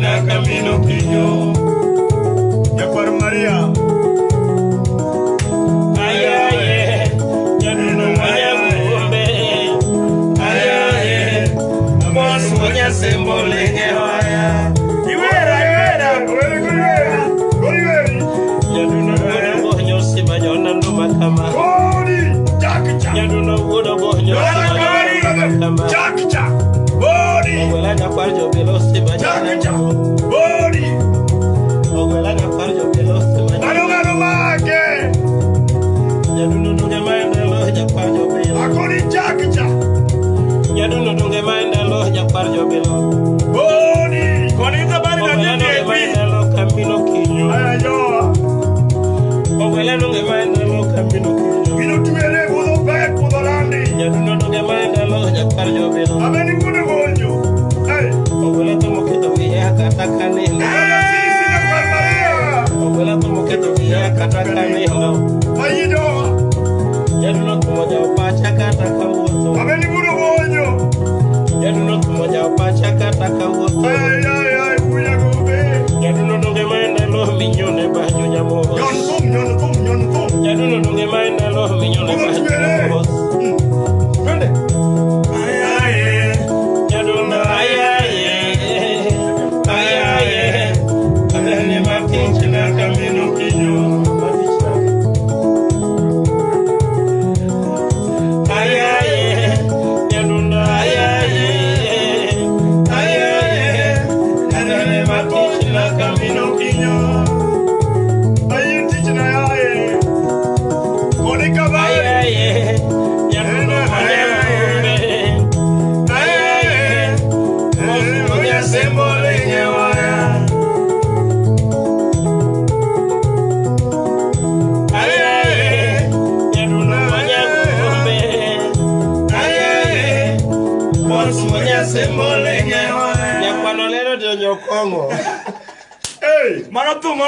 na camino nduma kama Bodi. Jakicha. nyaduno wuodo bonyo sima jona nduma kama Jakicha. Bodi. Ogwela nyakwar jobilo sima jona Jakicha. nduma Bodi. ogwela nyakwar jobilo sima jona Gano gano make. nyaduno dunge maendelo jakwar jobilo Akoni Jakicha. nyaduno dunge maendelo jakwar jobilo Bodi. Koni zabari na ogwela dunge nini epi. maendelo kamino kinyo Aya joa. ogwela dunge sembola nyonyo kong'o. Hey, mano thum